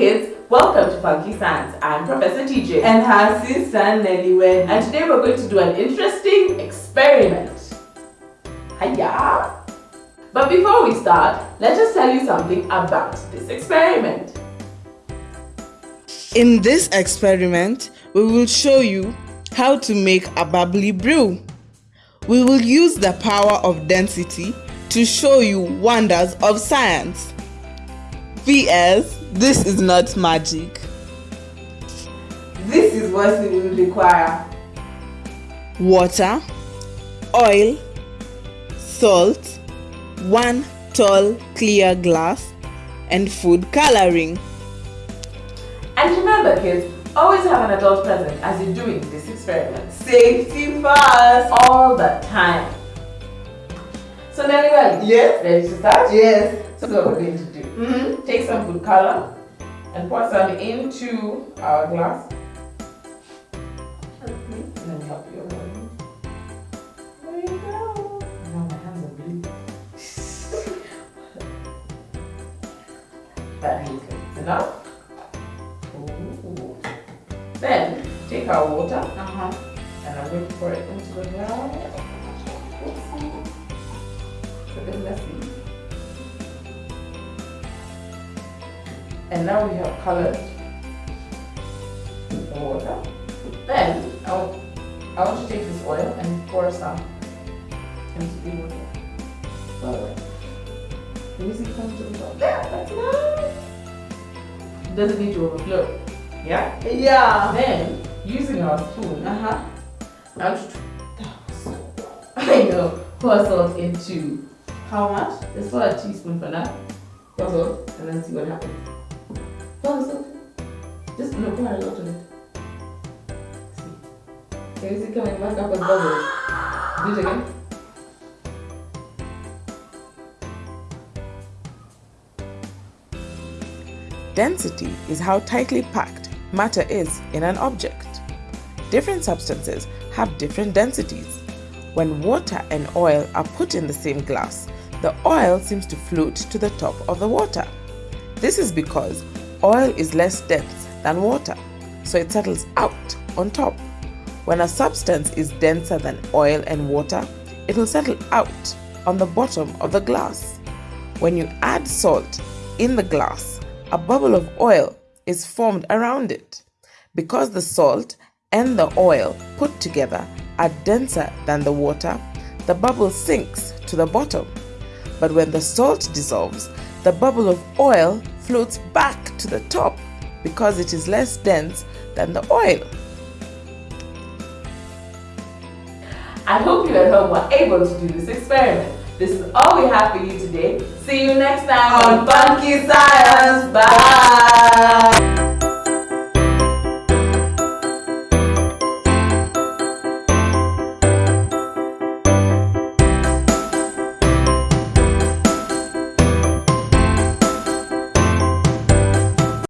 kids, welcome to Funky Science. I'm Professor TJ. And her sister Nelly Wen. And today we're going to do an interesting experiment. Hiya! But before we start, let us just tell you something about this experiment. In this experiment, we will show you how to make a bubbly brew. We will use the power of density to show you wonders of science. P.S. This is not magic. This is what we will require. Water, oil, salt, one tall clear glass, and food coloring. And remember kids, always have an adult present as you're doing this experiment. Safety first! All the time. So Nelly, well, yes. ready to start? Yes. So we're going to do. Mm -hmm. Take some food color and pour some into our glass. Let me help you. There you go. Now my hands are blue. that is enough. Ooh. Then take our water uh -huh. and I'm going to pour it into the glass. Oopsie. It's a bit messy. And now we have colored the water. Then I want, I want to take this oil and pour some into the water. Oh, Let me see it come to the top. There, that's. It doesn't need to overflow. Yeah? Yeah. Then, using our spoon, Uh-huh. I want to I know, pour salt into How much? Let's pour a teaspoon for now. Pour salt and then see what happens. Salt. Just no, pour a lot of it. See. Can you see coming back up as bubbles? Do it again. Density is how tightly packed matter is in an object. Different substances have different densities. When water and oil are put in the same glass, the oil seems to float to the top of the water. This is because oil is less dense than water, so it settles out on top. When a substance is denser than oil and water, it will settle out on the bottom of the glass. When you add salt in the glass, a bubble of oil is formed around it. Because the salt and the oil put together are denser than the water, the bubble sinks to the bottom. But when the salt dissolves, the bubble of oil floats back to the top because it is less dense than the oil. I hope you at home were able to do this experiment. This is all we have for you today. See you next time on Funky Science. Bye.